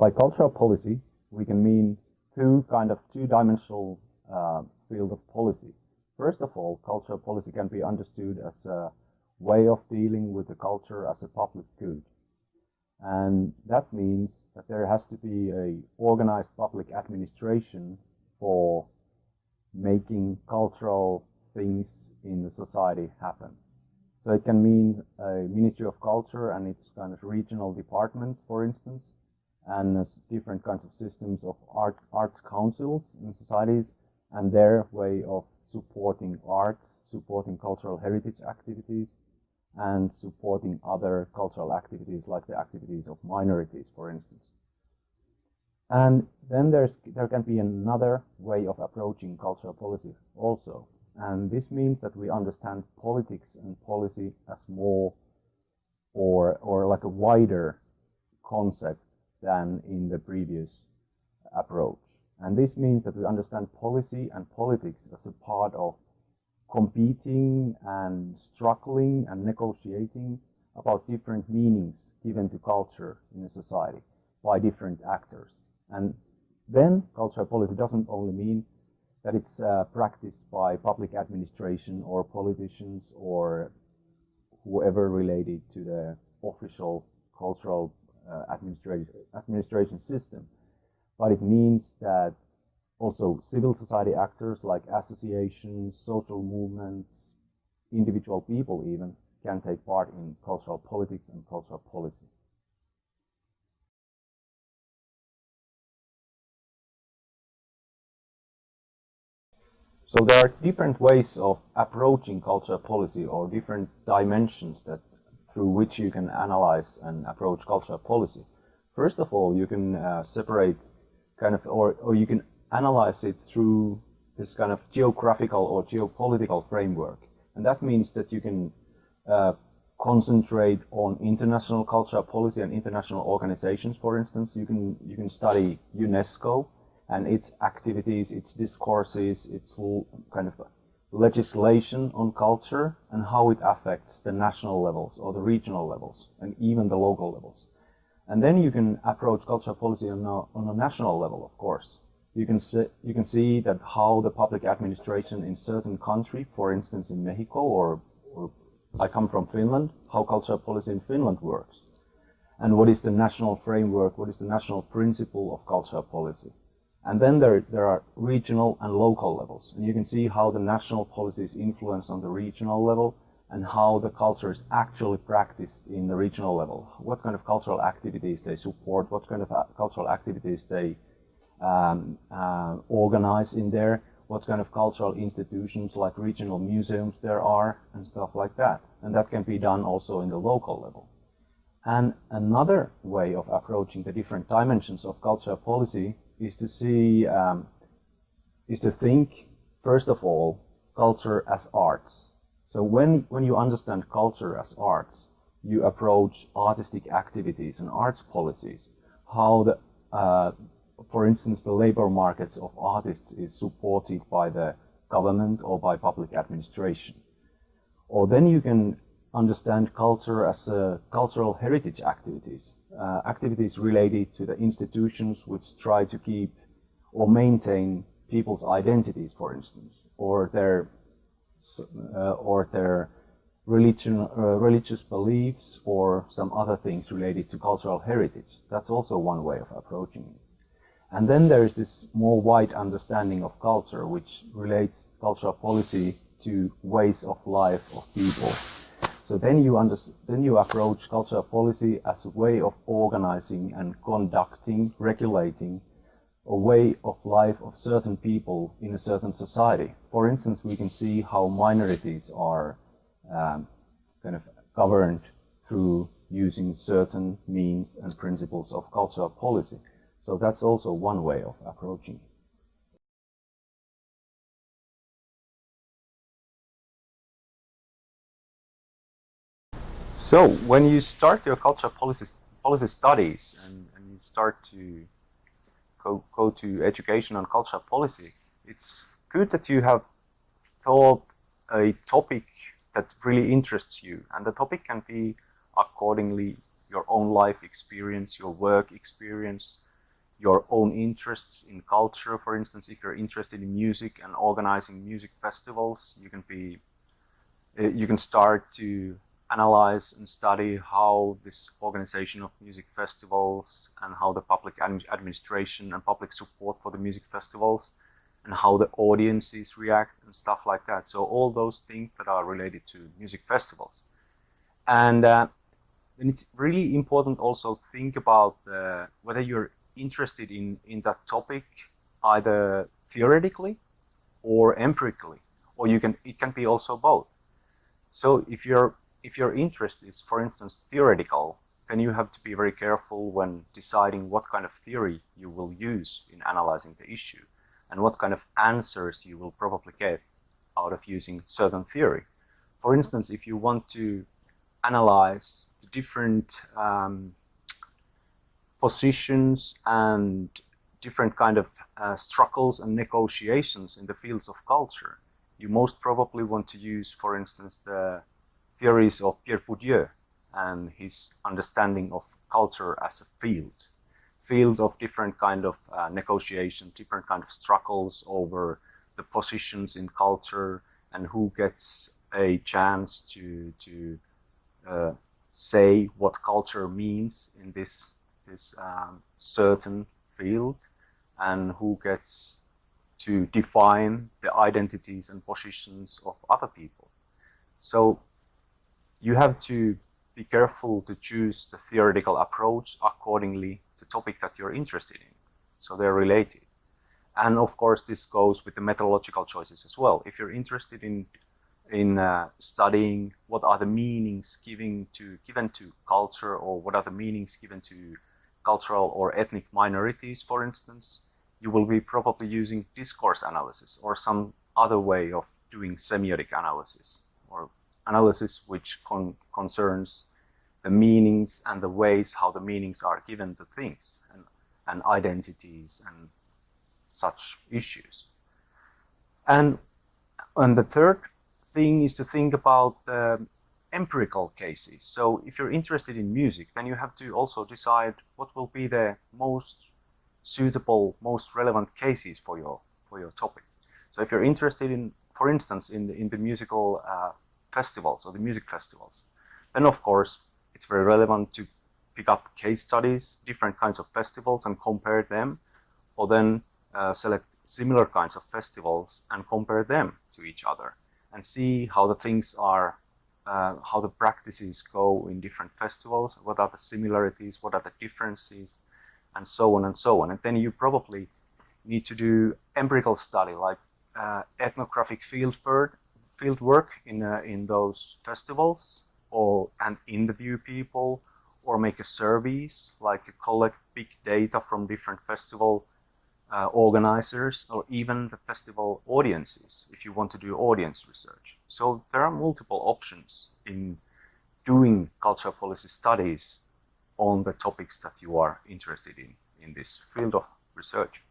By cultural policy, we can mean two kind of two-dimensional uh, field of policy. First of all, cultural policy can be understood as a way of dealing with the culture as a public good. And that means that there has to be a organized public administration for making cultural things in the society happen. So it can mean a Ministry of Culture and its kind of regional departments, for instance, and different kinds of systems of art arts councils in societies and their way of supporting arts, supporting cultural heritage activities, and supporting other cultural activities like the activities of minorities, for instance. And then there's, there can be another way of approaching cultural policy also. And this means that we understand politics and policy as more or, or like a wider concept than in the previous approach. And this means that we understand policy and politics as a part of competing and struggling and negotiating about different meanings given to culture in a society by different actors. And then cultural policy doesn't only mean that it's uh, practiced by public administration or politicians or whoever related to the official cultural uh, administration, administration system. But it means that also civil society actors like associations, social movements, individual people even, can take part in cultural politics and cultural policy. So there are different ways of approaching cultural policy or different dimensions that through which you can analyze and approach cultural policy. First of all, you can uh, separate kind of, or, or you can analyze it through this kind of geographical or geopolitical framework. And that means that you can uh, concentrate on international cultural policy and international organizations, for instance. You can, you can study UNESCO and its activities, its discourses, its kind of legislation on culture and how it affects the national levels or the regional levels and even the local levels. And then you can approach cultural policy on a, on a national level, of course. You can, see, you can see that how the public administration in certain country, for instance in Mexico or, or I come from Finland, how cultural policy in Finland works. And what is the national framework, what is the national principle of cultural policy. And then there, there are regional and local levels. And you can see how the national policies influence on the regional level and how the culture is actually practiced in the regional level. What kind of cultural activities they support, what kind of uh, cultural activities they um, uh, organize in there, what kind of cultural institutions like regional museums there are, and stuff like that. And that can be done also in the local level. And another way of approaching the different dimensions of cultural policy is to see, um, is to think, first of all, culture as arts. So when, when you understand culture as arts, you approach artistic activities and arts policies, how the, uh, for instance, the labor markets of artists is supported by the government or by public administration. Or then you can understand culture as uh, cultural heritage activities, uh, activities related to the institutions which try to keep or maintain people's identities, for instance, or their uh, or their religion, uh, religious beliefs, or some other things related to cultural heritage. That's also one way of approaching it. And then there is this more wide understanding of culture, which relates cultural policy to ways of life of people so then you, then you approach cultural policy as a way of organizing and conducting, regulating a way of life of certain people in a certain society. For instance, we can see how minorities are um, kind of governed through using certain means and principles of cultural policy. So that's also one way of approaching So when you start your cultural policy, policy studies and, and you start to go, go to education on cultural policy, it's good that you have thought a topic that really interests you. And the topic can be accordingly your own life experience, your work experience, your own interests in culture. For instance, if you're interested in music and organizing music festivals, you can be, uh, you can start to analyze and study how this organization of music festivals and how the public administration and public support for the music festivals and how the audiences react and stuff like that. So all those things that are related to music festivals. And uh, then it's really important also think about uh, whether you're interested in, in that topic either theoretically or empirically, or you can it can be also both. So if you're if your interest is, for instance, theoretical, then you have to be very careful when deciding what kind of theory you will use in analyzing the issue and what kind of answers you will probably get out of using certain theory. For instance, if you want to analyze the different um, positions and different kind of uh, struggles and negotiations in the fields of culture, you most probably want to use, for instance, the theories of Pierre Bourdieu and his understanding of culture as a field, field of different kind of uh, negotiation, different kind of struggles over the positions in culture and who gets a chance to to uh, say what culture means in this this um, certain field and who gets to define the identities and positions of other people. So you have to be careful to choose the theoretical approach accordingly to the topic that you're interested in. So they're related. And of course, this goes with the methodological choices as well. If you're interested in in uh, studying what are the meanings given to given to culture, or what are the meanings given to cultural or ethnic minorities, for instance, you will be probably using discourse analysis or some other way of doing semiotic analysis analysis which con concerns the meanings and the ways how the meanings are given to things and, and identities and such issues. And, and the third thing is to think about the empirical cases. So if you're interested in music, then you have to also decide what will be the most suitable, most relevant cases for your for your topic. So if you're interested in, for instance, in the in the musical uh, festivals or the music festivals. And of course, it's very relevant to pick up case studies, different kinds of festivals and compare them, or then uh, select similar kinds of festivals and compare them to each other and see how the things are, uh, how the practices go in different festivals, what are the similarities, what are the differences, and so on and so on. And then you probably need to do empirical study like uh, ethnographic field field work in, uh, in those festivals or and interview people or make a surveys like collect big data from different festival uh, organizers or even the festival audiences if you want to do audience research. So there are multiple options in doing cultural policy studies on the topics that you are interested in in this field of research.